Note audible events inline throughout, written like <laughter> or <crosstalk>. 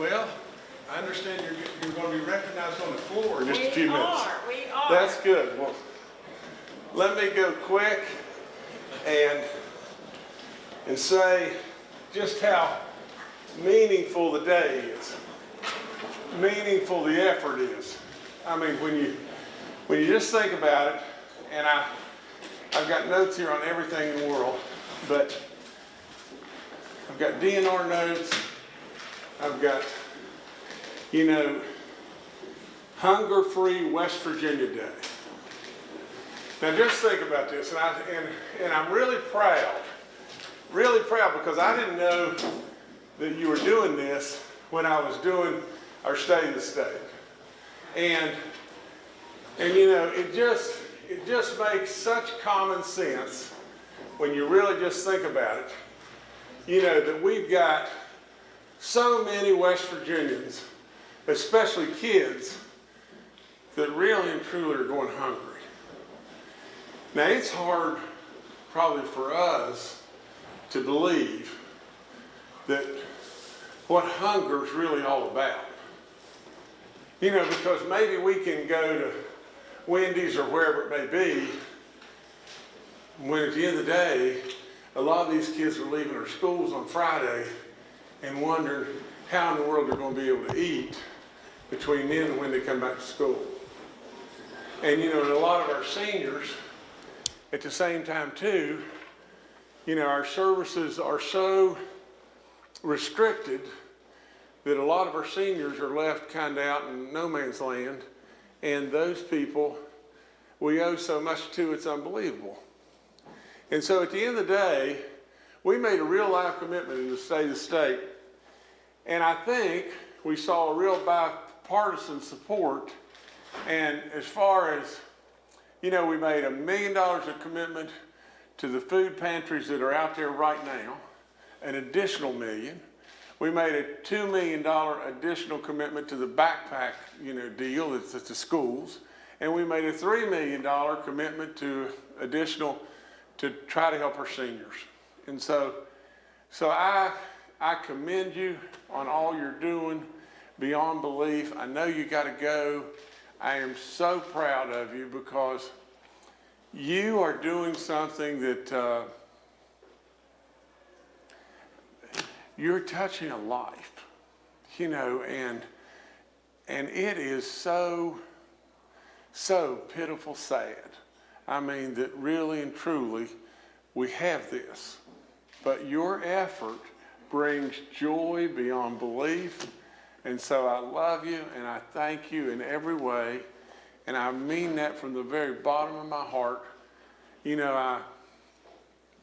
I understand you're, you're gonna be recognized on the floor in just a few We minutes. are, we are. That's good. Well, let me go quick and, and say just how meaningful the day is. Meaningful the effort is. I mean, when you, when you just think about it, and I, I've got notes here on everything in the world, but I've got DNR notes, I've got, you know, Hunger-Free West Virginia Day. Now just think about this, and, I, and, and I'm really proud, really proud because I didn't know that you were doing this when I was doing our State of the State. And, and you know, it just, it just makes such common sense when you really just think about it, you know, that we've got so many West Virginians, especially kids, that really and truly are going hungry. Now, it's hard probably for us to believe that what hunger is really all about. You know, because maybe we can go to Wendy's or wherever it may be, when at the end of the day, a lot of these kids are leaving their schools on Friday and wonder how in the world they're going to be able to eat between then and when they come back to school. And you know, and a lot of our seniors, at the same time too, you know, our services are so restricted that a lot of our seniors are left kind of out in no man's land. And those people, we owe so much to, it's unbelievable. And so at the end of the day, we made a real life commitment in the state of state. And I think we saw a real bipartisan support. And as far as, you know, we made a million dollars of commitment to the food pantries that are out there right now, an additional million. We made a $2 million additional commitment to the backpack, you know, deal that's at the schools. And we made a $3 million commitment to additional to try to help our seniors. And so, so I, I commend you on all you're doing beyond belief. I know you got to go. I am so proud of you because you are doing something that uh, you're touching a life, you know, and and it is so so pitiful sad. I mean that really and truly we have this. But your effort brings joy beyond belief. And so I love you and I thank you in every way. And I mean that from the very bottom of my heart. You know, I,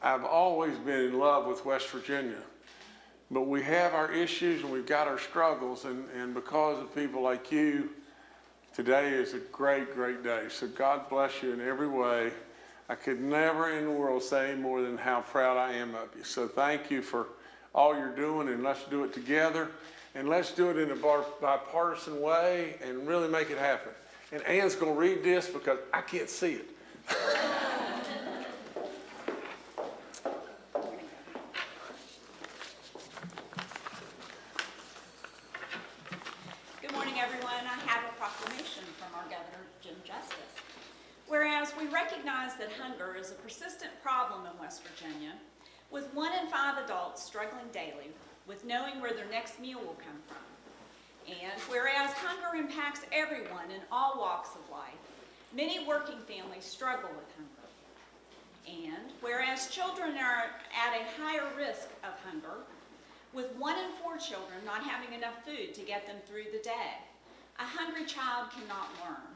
I've always been in love with West Virginia. But we have our issues and we've got our struggles. And, and because of people like you, today is a great, great day. So God bless you in every way. I could never in the world say more than how proud I am of you. So thank you for all you're doing and let's do it together. And let's do it in a bipartisan way and really make it happen. And Ann's going to read this because I can't see it. <laughs> Good morning, everyone. I have a proclamation from our Governor, Jim Justice. Whereas we recognize that hunger is a persistent problem in West Virginia, with one in five adults struggling daily with knowing where their next meal will come from. And whereas hunger impacts everyone in all walks of life, many working families struggle with hunger. And whereas children are at a higher risk of hunger, with one in four children not having enough food to get them through the day. A hungry child cannot learn.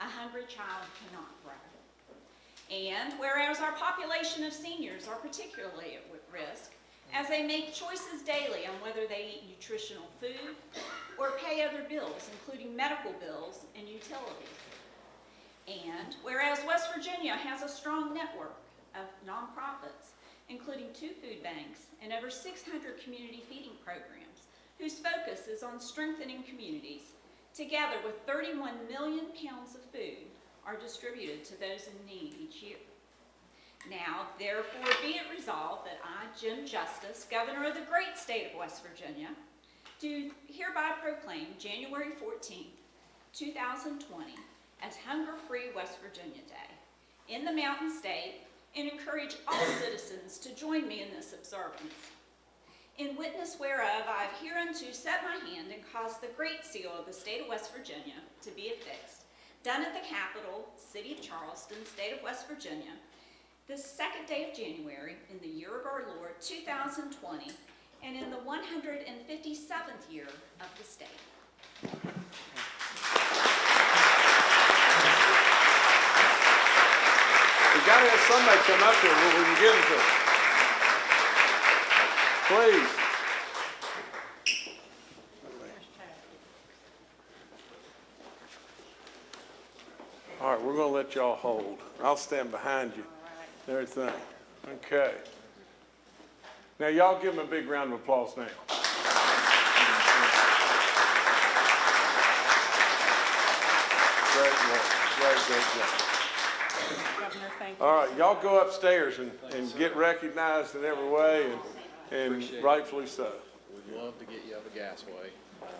A hungry child cannot grow. And whereas our population of seniors are particularly at risk, as they make choices daily on whether they eat nutritional food or pay other bills, including medical bills and utilities. And whereas West Virginia has a strong network of nonprofits including two food banks and over 600 community feeding programs, whose focus is on strengthening communities. Together with 31 million pounds of food are distributed to those in need each year. Now, therefore, be it resolved that I, Jim Justice, Governor of the great state of West Virginia, do hereby proclaim January 14, 2020 as Hunger-Free West Virginia Day in the Mountain State and encourage all citizens to join me in this observance. In witness whereof, I have hereunto set my hand and caused the great seal of the state of West Virginia to be affixed, done at the Capitol, city of Charleston, state of West Virginia, the second day of January in the year of our Lord 2020, and in the 157th year of the state. We gotta have somebody come up here where we can give to. Please. All right, we're gonna let y'all hold. I'll stand behind you. and Everything. Okay. Now, y'all give them a big round of applause now. Great work, great, great job. Governor, thank you. All right, y'all go upstairs and, and get recognized in every way, and, and rightfully so. We'd love to get you up a gasway.